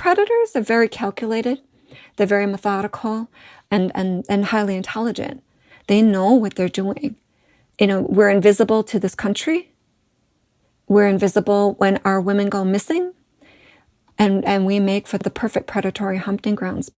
predators are very calculated, they're very methodical, and, and, and highly intelligent. They know what they're doing. You know, we're invisible to this country. We're invisible when our women go missing. And, and we make for the perfect predatory hunting grounds.